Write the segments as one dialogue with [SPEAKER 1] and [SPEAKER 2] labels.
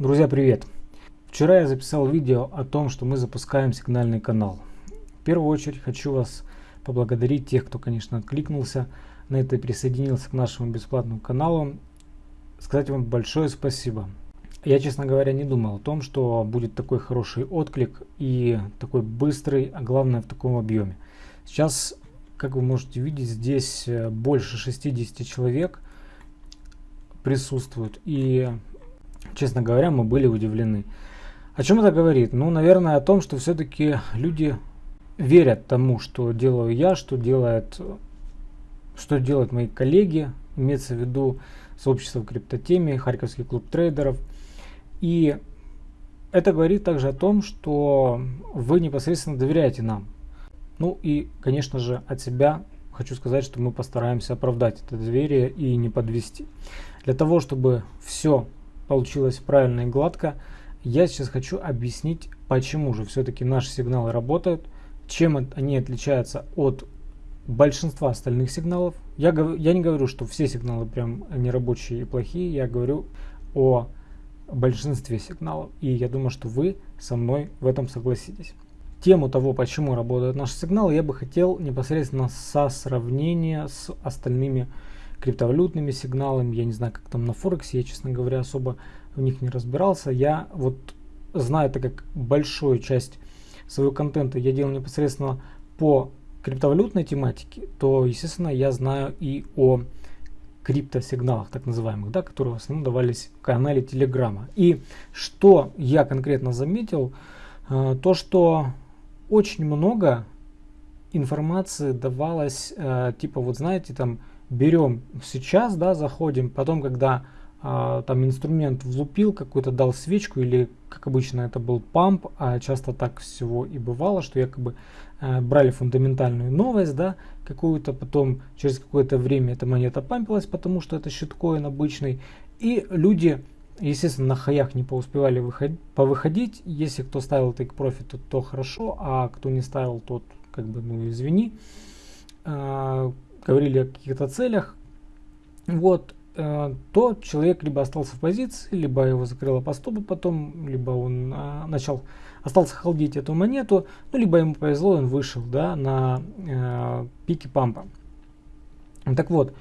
[SPEAKER 1] Друзья, привет! Вчера я записал видео о том, что мы запускаем сигнальный канал. В первую очередь хочу вас поблагодарить, тех, кто, конечно, откликнулся на это и присоединился к нашему бесплатному каналу. Сказать вам большое спасибо. Я, честно говоря, не думал о том, что будет такой хороший отклик и такой быстрый, а главное в таком объеме. Сейчас, как вы можете видеть, здесь э, больше 60 человек присутствуют. И Честно говоря, мы были удивлены. О чем это говорит? Ну, наверное, о том, что все-таки люди верят тому, что делаю я, что делает, что делают мои коллеги, имеется в виду сообщество в криптотеме, Харьковский клуб трейдеров. И это говорит также о том, что вы непосредственно доверяете нам. Ну и, конечно же, от себя хочу сказать, что мы постараемся оправдать это доверие и не подвести. Для того, чтобы все получилось правильно и гладко. Я сейчас хочу объяснить, почему же все-таки наши сигналы работают, чем они отличаются от большинства остальных сигналов. Я, я не говорю, что все сигналы прям нерабочие и плохие, я говорю о большинстве сигналов. И я думаю, что вы со мной в этом согласитесь. Тему того, почему работают наши сигналы, я бы хотел непосредственно со сравнения с остальными сигналами криптовалютными сигналами, я не знаю, как там на Форексе, я, честно говоря, особо в них не разбирался. Я вот знаю, так как большую часть своего контента я делал непосредственно по криптовалютной тематике, то, естественно, я знаю и о криптосигналах, так называемых, да, которые в основном давались в канале Телеграма. И что я конкретно заметил, э, то, что очень много информации давалось, э, типа, вот знаете, там, берем сейчас, да, заходим, потом, когда э, там инструмент влупил, какой-то дал свечку, или, как обычно, это был памп, а часто так всего и бывало, что якобы э, брали фундаментальную новость, да, какую-то, потом через какое-то время эта монета пампилась, потому что это щиткоин обычный, и люди Естественно, на хаях не поуспевали выходить, повыходить. Если кто ставил take profit, то, то хорошо, а кто не ставил, тот как бы, ну извини. А, говорили о каких-то целях, вот, э, то человек либо остался в позиции, либо его закрыло по стопу потом, либо он э, начал, остался холдить эту монету, ну, либо ему повезло, он вышел, да, на э, пике пампа. Так вот,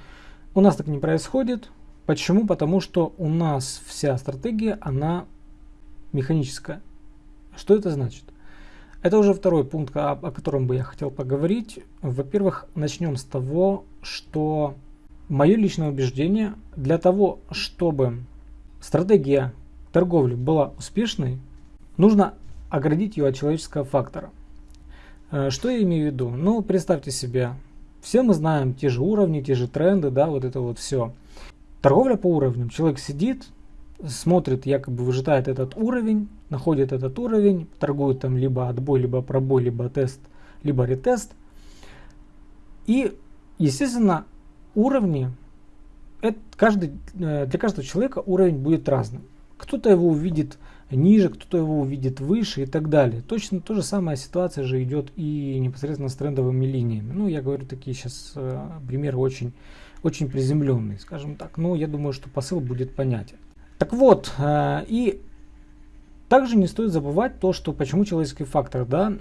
[SPEAKER 1] у нас так не происходит. Почему? Потому что у нас вся стратегия, она механическая. Что это значит? Это уже второй пункт, о, о котором бы я хотел поговорить. Во-первых, начнем с того, что мое личное убеждение, для того, чтобы стратегия торговли была успешной, нужно оградить ее от человеческого фактора. Э, что я имею в виду? Ну, представьте себе, все мы знаем те же уровни, те же тренды, да, вот это вот все. Торговля по уровням. Человек сидит, смотрит, якобы выжидает этот уровень, находит этот уровень, торгует там либо отбой, либо пробой, либо тест, либо ретест. И, естественно, уровни, это каждый, э, для каждого человека уровень будет разным. Кто-то его увидит ниже, кто-то его увидит выше и так далее. Точно то же самая ситуация же идет и непосредственно с трендовыми линиями. Ну, я говорю такие сейчас э, примеры очень, очень приземленные, скажем так. Но я думаю, что посыл будет понятен. Так вот, э, и также не стоит забывать то, что почему человеческий фактор, да,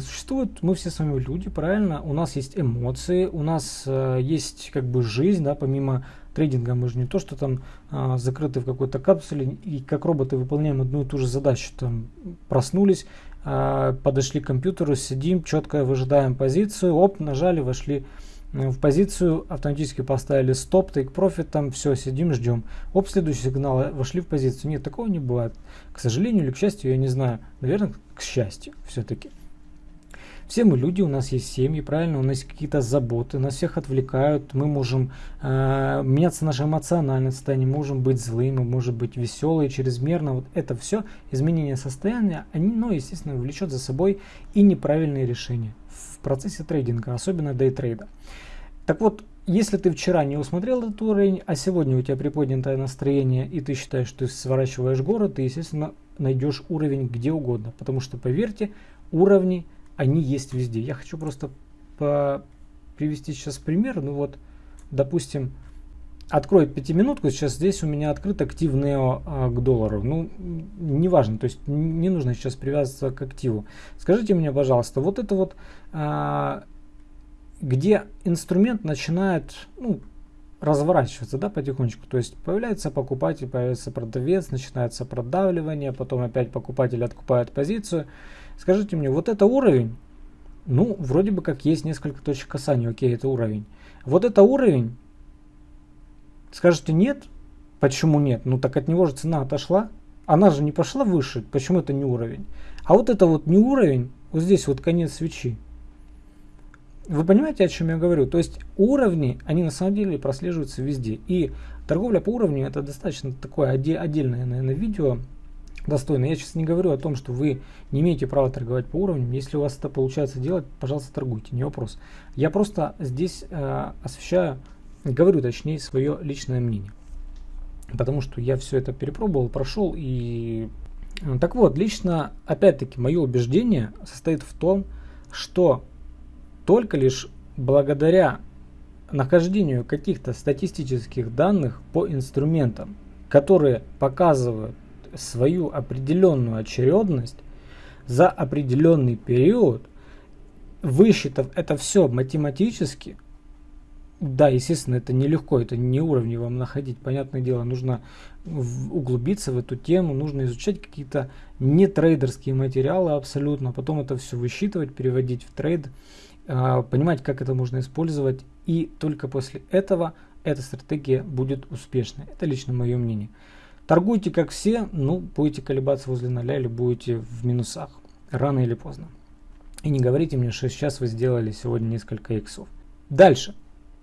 [SPEAKER 1] существует, мы все с вами люди, правильно, у нас есть эмоции, у нас э, есть как бы жизнь, да, помимо трейдинга, мы же не то, что там э, закрыты в какой-то капсуле и как роботы выполняем одну и ту же задачу, там проснулись, подошли к компьютеру, сидим, четко выжидаем позицию, оп, нажали, вошли в позицию, автоматически поставили стоп, take profit, там все, сидим, ждем. Оп, следующий сигнал, э, вошли в позицию. Нет, такого не бывает. К сожалению или к счастью, я не знаю. Наверное, к счастью все-таки. Все мы люди, у нас есть семьи, правильно, у нас есть какие-то заботы, нас всех отвлекают, мы можем э, меняться наше эмоциональное состояние, можем быть злыми, мы можем быть веселые, чрезмерно. Вот это все изменение состояния, они, ну, естественно, влечет за собой и неправильные решения в процессе трейдинга, особенно дейтрейда. Так вот, если ты вчера не усмотрел этот уровень, а сегодня у тебя приподнятое настроение, и ты считаешь, что ты сворачиваешь город, ты, естественно, найдешь уровень где угодно. Потому что, поверьте, уровни, они есть везде. Я хочу просто привести сейчас пример. Ну вот, допустим, откроет пятиминутку, сейчас здесь у меня открыт актив NEO а, к доллару. Ну, неважно, то есть не нужно сейчас привязываться к активу. Скажите мне, пожалуйста, вот это вот, а, где инструмент начинает ну, разворачиваться да, потихонечку, то есть появляется покупатель, появляется продавец, начинается продавливание, потом опять покупатель откупает позицию. Скажите мне, вот это уровень, ну, вроде бы как есть несколько точек касания, окей, это уровень. Вот это уровень, Скажете нет? Почему нет? Ну так от него же цена отошла. Она же не пошла выше. Почему это не уровень? А вот это вот не уровень. Вот здесь вот конец свечи. Вы понимаете, о чем я говорю? То есть уровни, они на самом деле прослеживаются везде. И торговля по уровню это достаточно такое отдельное, наверное, видео достойное. Я сейчас не говорю о том, что вы не имеете права торговать по уровням. Если у вас это получается делать, пожалуйста, торгуйте, не вопрос. Я просто здесь э, освещаю говорю точнее свое личное мнение. Потому что я все это перепробовал, прошел и... Э, так вот, лично, опять-таки, мое убеждение состоит в том, что только лишь благодаря нахождению каких-то статистических данных по инструментам, которые показывают свою определенную очередность за определенный период, высчитав это все математически, да, естественно, это нелегко, это не уровни вам находить. Понятное дело, нужно углубиться в эту тему, нужно изучать какие-то не трейдерские материалы абсолютно, потом это все высчитывать, переводить в трейд, а, понимать, как это можно использовать, и только после этого эта стратегия будет успешной. Это лично мое мнение. Торгуйте как все, ну, будете колебаться возле ноля или будете в минусах, рано или поздно. И не говорите мне, что сейчас вы сделали сегодня несколько иксов. Дальше.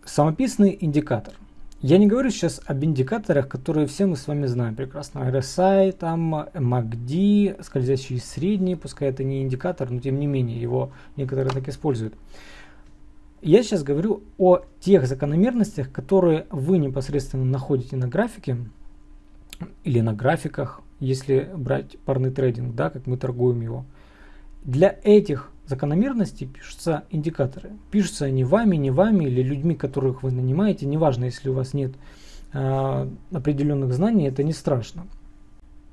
[SPEAKER 1] Самописный индикатор. Я не говорю сейчас об индикаторах, которые все мы с вами знаем прекрасно. RSI, там MACD, скользящие средние, пускай это не индикатор, но тем не менее его некоторые так используют. Я сейчас говорю о тех закономерностях, которые вы непосредственно находите на графике или на графиках, если брать парный трейдинг, да, как мы торгуем его. Для этих закономерности пишутся индикаторы. Пишутся они вами, не вами или людьми, которых вы нанимаете. Неважно, если у вас нет э, определенных знаний, это не страшно.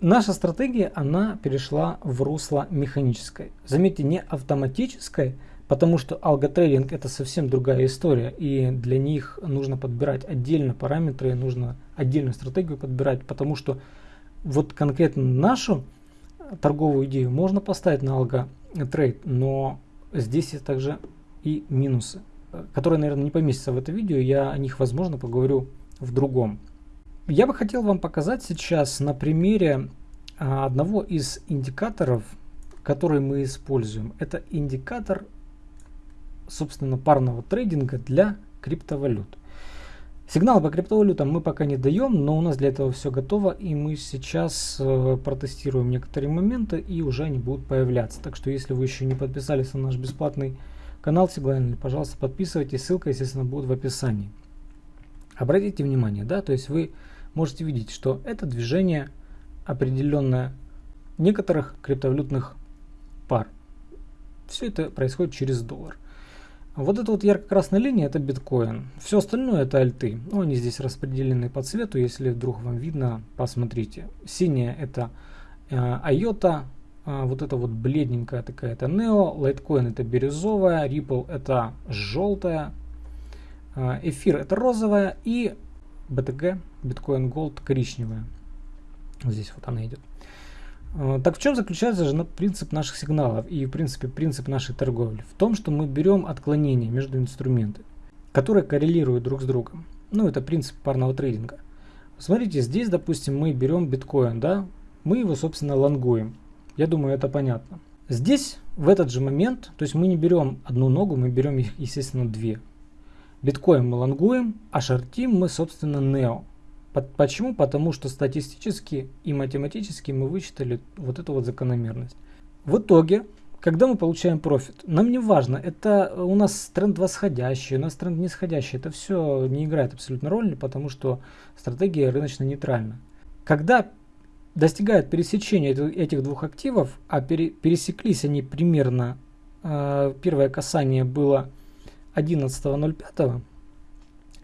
[SPEAKER 1] Наша стратегия, она перешла в русло механической. Заметьте, не автоматической, потому что алготрейдинг это совсем другая история. И для них нужно подбирать отдельно параметры, нужно отдельную стратегию подбирать, потому что вот конкретно нашу торговую идею можно поставить на алго трейд, но здесь есть также и минусы, которые, наверное, не поместятся в это видео, я о них, возможно, поговорю в другом. Я бы хотел вам показать сейчас на примере а, одного из индикаторов, который мы используем. Это индикатор, собственно, парного трейдинга для криптовалют. Сигналы по криптовалютам мы пока не даем, но у нас для этого все готово, и мы сейчас э, протестируем некоторые моменты, и уже они будут появляться. Так что, если вы еще не подписались на наш бесплатный канал Сиглайнер, пожалуйста, подписывайтесь, ссылка, естественно, будет в описании. Обратите внимание, да, то есть вы можете видеть, что это движение определенное некоторых криптовалютных пар. Все это происходит через доллар. Вот эта вот ярко-красная линия это биткоин. Все остальное это альты. Ну, они здесь распределены по цвету, если вдруг вам видно, посмотрите. Синяя это э, IOTA, э, вот это вот бледненькая такая это Neo, Litecoin это бирюзовая, Ripple это желтая, э, Эфир это розовая и BTG, Bitcoin Gold коричневая. Здесь вот она идет. Э, так в чем заключается же принцип наших сигналов и в принципе принцип нашей торговли? В том, что мы берем отклонения между инструментами, которые коррелируют друг с другом. Ну, это принцип парного трейдинга. Смотрите, здесь, допустим, мы берем биткоин, да, мы его, собственно, лонгуем. Я думаю, это понятно. Здесь, в этот же момент, то есть мы не берем одну ногу, мы берем их, естественно, две. Биткоин мы лонгуем, а шортим мы, собственно, нео. Почему? Потому что статистически и математически мы вычитали вот эту вот закономерность. В итоге, когда мы получаем профит, нам не важно, это у нас тренд восходящий, у нас тренд нисходящий, это все не играет абсолютно роли, потому что стратегия рыночно нейтральна. Когда достигают пересечения этих двух активов, а пересеклись они примерно, э, первое касание было 11.05,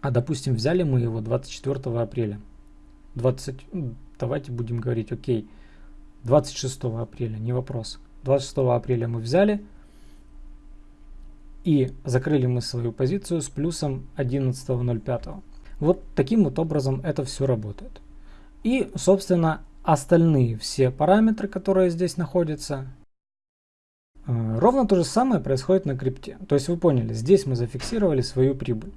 [SPEAKER 1] А допустим, взяли мы его 24 апреля. 20, ну, давайте будем говорить, окей, 26 апреля, не вопрос. 26 апреля мы взяли и закрыли мы свою позицию с плюсом 11.05. Вот таким вот образом это все работает. И, собственно, остальные все параметры, которые здесь находятся, э, ровно то же самое происходит на крипте. То есть вы поняли, здесь мы зафиксировали свою прибыль.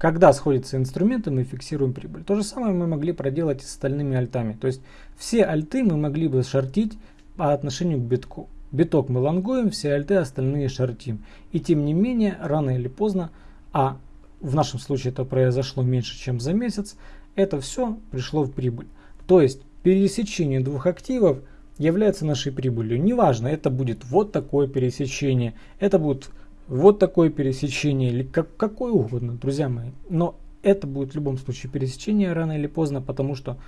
[SPEAKER 1] Когда сходятся инструменты, мы фиксируем прибыль. То же самое мы могли проделать и с остальными альтами. То есть все альты мы могли бы шортить по отношению к битку. Биток мы лонгуем, все альты остальные шортим. И тем не менее, рано или поздно, а в нашем случае это произошло меньше, чем за месяц, это все пришло в прибыль. То есть пересечение двух активов является нашей прибылью. Неважно, это будет вот такое пересечение, это будет вот такое пересечение или как, какое угодно, друзья мои. Но это будет в любом случае пересечение рано или поздно, потому что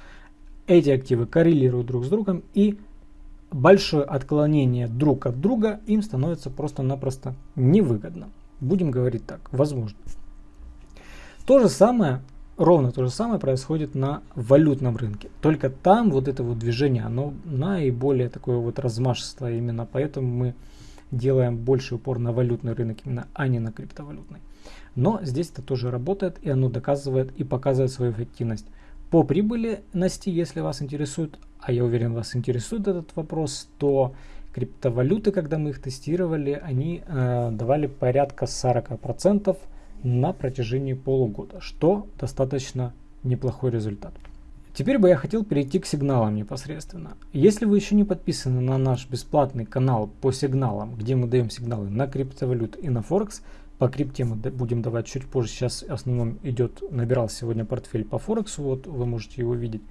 [SPEAKER 1] эти активы коррелируют друг с другом и большое отклонение друг от друга им становится просто-напросто невыгодно. Будем говорить так, возможно. То же самое, ровно то же самое происходит на валютном рынке. Только там вот это вот движение, оно наиболее такое вот размашистое именно, поэтому мы делаем больше упор на валютный рынок именно, а не на криптовалютный. Но здесь это тоже работает и оно доказывает и показывает свою эффективность. По прибыльности, если вас интересует, а я уверен, вас интересует этот вопрос, то криптовалюты, когда мы их тестировали, они э, давали порядка 40% на протяжении полугода, что достаточно неплохой результат. Теперь бы я хотел перейти к сигналам непосредственно. Если вы еще не подписаны на наш бесплатный канал по сигналам, где мы даем сигналы на криптовалют и на Форекс, по крипте мы будем давать чуть позже. Сейчас в основном идет, набирал сегодня портфель по Форексу, вот вы можете его видеть.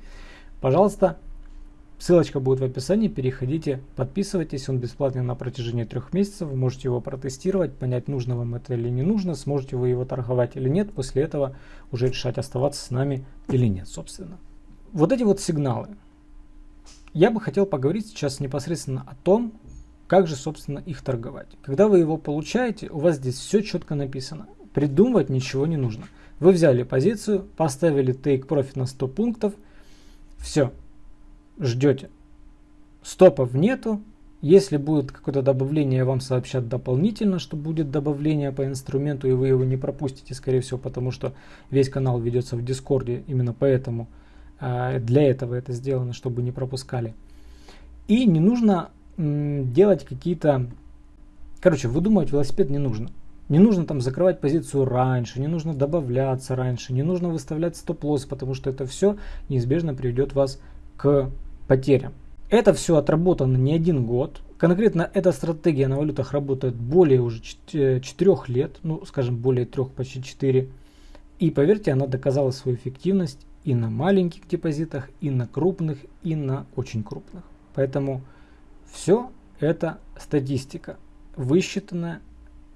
[SPEAKER 1] Пожалуйста, ссылочка будет в описании, переходите, подписывайтесь, он бесплатный на протяжении трех месяцев, вы можете его протестировать, понять, нужно вам это или не нужно, сможете вы его торговать или нет, после этого уже решать, оставаться с нами или нет, собственно вот эти вот сигналы. Я бы хотел поговорить сейчас непосредственно о том, как же, собственно, их торговать. Когда вы его получаете, у вас здесь все четко написано. Придумывать ничего не нужно. Вы взяли позицию, поставили take profit на 100 пунктов, все, ждете. Стопов нету. Если будет какое-то добавление, вам сообщат дополнительно, что будет добавление по инструменту, и вы его не пропустите, скорее всего, потому что весь канал ведется в Дискорде, именно поэтому для этого это сделано, чтобы не пропускали. И не нужно делать какие-то... Короче, выдумывать велосипед не нужно. Не нужно там закрывать позицию раньше, не нужно добавляться раньше, не нужно выставлять стоп-лосс, потому что это все неизбежно приведет вас к потерям. Это все отработано не один год. Конкретно эта стратегия на валютах работает более уже 4 лет, ну скажем более 3, почти 4. И поверьте, она доказала свою эффективность и на маленьких депозитах, и на крупных, и на очень крупных. Поэтому все это статистика, высчитанная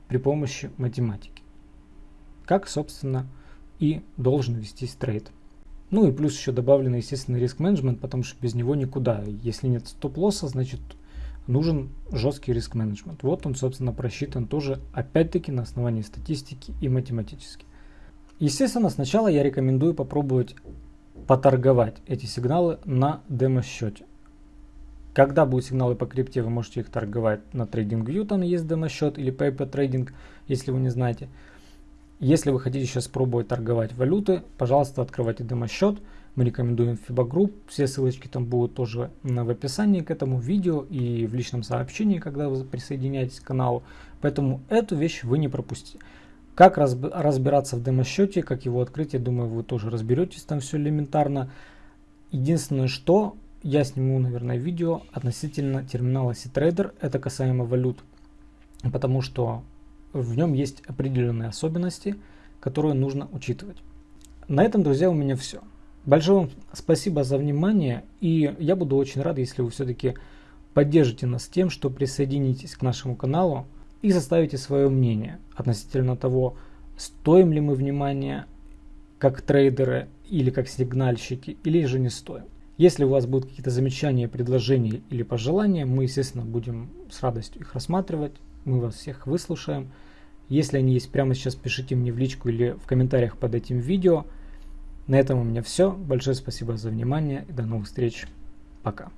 [SPEAKER 1] при помощи математики. Как, собственно, и должен вестись трейд. Ну и плюс еще добавлен, естественно, риск менеджмент, потому что без него никуда. Если нет стоп-лосса, значит нужен жесткий риск менеджмент. Вот он, собственно, просчитан тоже, опять-таки, на основании статистики и математически. Естественно, сначала я рекомендую попробовать поторговать эти сигналы на демо-счете. Когда будут сигналы по крипте, вы можете их торговать на TradingView, там есть демо-счет, или Paper Trading, если вы не знаете. Если вы хотите сейчас пробовать торговать валюты, пожалуйста, открывайте демо-счет. Мы рекомендуем FIBA Group. Все ссылочки там будут тоже в описании к этому видео и в личном сообщении, когда вы присоединяетесь к каналу. Поэтому эту вещь вы не пропустите. Как разбираться в демо-счете, как его открыть, я думаю, вы тоже разберетесь, там все элементарно. Единственное, что я сниму, наверное, видео относительно терминала C-Trader, это касаемо валют, потому что в нем есть определенные особенности, которые нужно учитывать. На этом, друзья, у меня все. Большое вам спасибо за внимание, и я буду очень рад, если вы все-таки поддержите нас тем, что присоединитесь к нашему каналу, и составите свое мнение относительно того, стоим ли мы внимания как трейдеры или как сигнальщики, или же не стоим. Если у вас будут какие-то замечания, предложения или пожелания, мы, естественно, будем с радостью их рассматривать. Мы вас всех выслушаем Если они есть прямо сейчас, пишите мне в личку или в комментариях под этим видео. На этом у меня все. Большое спасибо за внимание и до новых встреч. Пока.